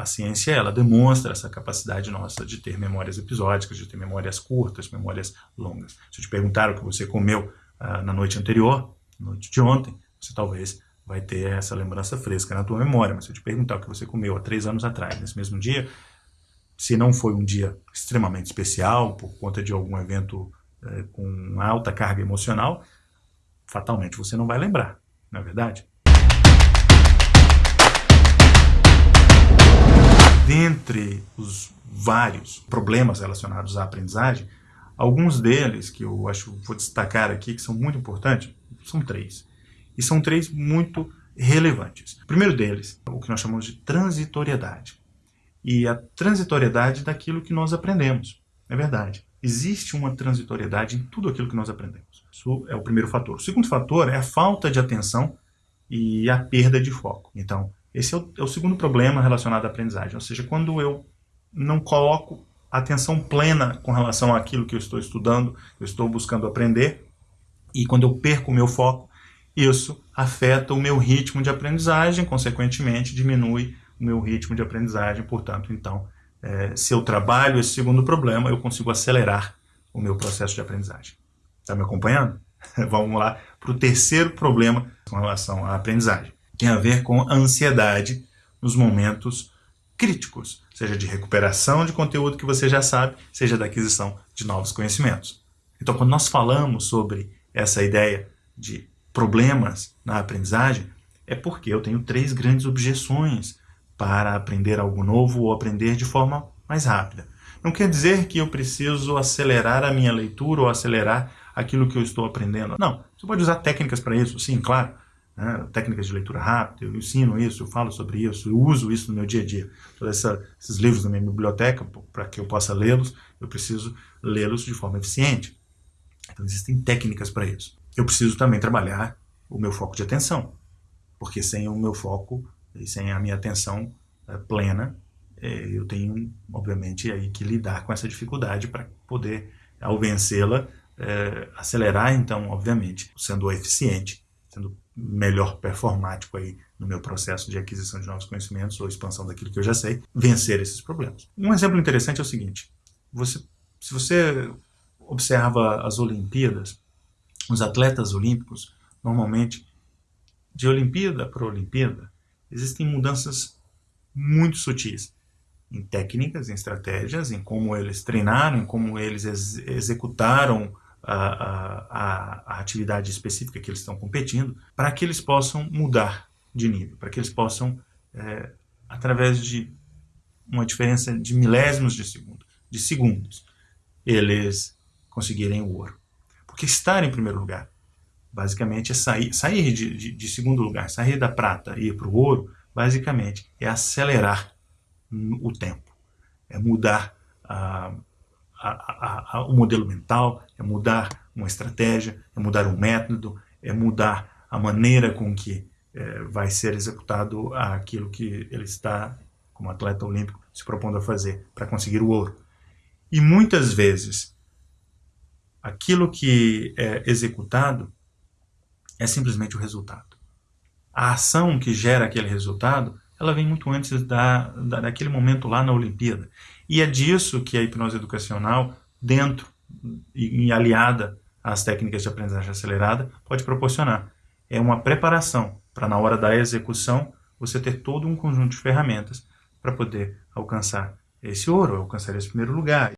a ciência ela demonstra essa capacidade nossa de ter memórias episódicas, de ter memórias curtas, memórias longas. Se eu te perguntar o que você comeu uh, na noite anterior, na noite de ontem, você talvez vai ter essa lembrança fresca na tua memória. Mas se eu te perguntar o que você comeu há três anos atrás, nesse mesmo dia, se não foi um dia extremamente especial, por conta de algum evento eh, com alta carga emocional, fatalmente você não vai lembrar, não é verdade? Dentre os vários problemas relacionados à aprendizagem, alguns deles que eu acho vou destacar aqui, que são muito importantes, são três. E são três muito relevantes. O primeiro deles o que nós chamamos de transitoriedade. E a transitoriedade daquilo que nós aprendemos. É verdade. Existe uma transitoriedade em tudo aquilo que nós aprendemos. Isso é o primeiro fator. O segundo fator é a falta de atenção e a perda de foco. Então, esse é o, é o segundo problema relacionado à aprendizagem, ou seja, quando eu não coloco atenção plena com relação àquilo que eu estou estudando, eu estou buscando aprender, e quando eu perco o meu foco, isso afeta o meu ritmo de aprendizagem, consequentemente diminui o meu ritmo de aprendizagem, portanto, então, é, se eu trabalho esse segundo problema, eu consigo acelerar o meu processo de aprendizagem. Está me acompanhando? Vamos lá para o terceiro problema com relação à aprendizagem tem a ver com a ansiedade nos momentos críticos, seja de recuperação de conteúdo que você já sabe, seja da aquisição de novos conhecimentos. Então, quando nós falamos sobre essa ideia de problemas na aprendizagem, é porque eu tenho três grandes objeções para aprender algo novo ou aprender de forma mais rápida. Não quer dizer que eu preciso acelerar a minha leitura ou acelerar aquilo que eu estou aprendendo. Não, você pode usar técnicas para isso, sim, claro né, técnicas de leitura rápida, eu ensino isso, eu falo sobre isso, eu uso isso no meu dia a dia. Todos esses livros na minha biblioteca, para que eu possa lê-los, eu preciso lê-los de forma eficiente. Então existem técnicas para isso. Eu preciso também trabalhar o meu foco de atenção, porque sem o meu foco e sem a minha atenção é, plena, é, eu tenho, obviamente, aí que lidar com essa dificuldade para poder, ao vencê-la, é, acelerar, então, obviamente, sendo eficiente, sendo melhor performático aí no meu processo de aquisição de novos conhecimentos ou expansão daquilo que eu já sei, vencer esses problemas. Um exemplo interessante é o seguinte, você, se você observa as Olimpíadas, os atletas olímpicos, normalmente, de Olimpíada para Olimpíada, existem mudanças muito sutis em técnicas, em estratégias, em como eles treinaram, em como eles ex executaram a, a, a, atividade específica que eles estão competindo, para que eles possam mudar de nível, para que eles possam, é, através de uma diferença de milésimos de segundo, de segundos, eles conseguirem o ouro. Porque estar em primeiro lugar, basicamente, é sair, sair de, de, de segundo lugar, sair da prata e ir para o ouro, basicamente, é acelerar o tempo, é mudar a a, a, a, o modelo mental, é mudar uma estratégia, é mudar um método, é mudar a maneira com que é, vai ser executado aquilo que ele está, como atleta olímpico, se propondo a fazer para conseguir o ouro. E muitas vezes, aquilo que é executado é simplesmente o resultado. A ação que gera aquele resultado, ela vem muito antes da, da, daquele momento lá na Olimpíada. E é disso que a hipnose educacional, dentro e aliada às técnicas de aprendizagem acelerada, pode proporcionar. É uma preparação para, na hora da execução, você ter todo um conjunto de ferramentas para poder alcançar esse ouro, alcançar esse primeiro lugar.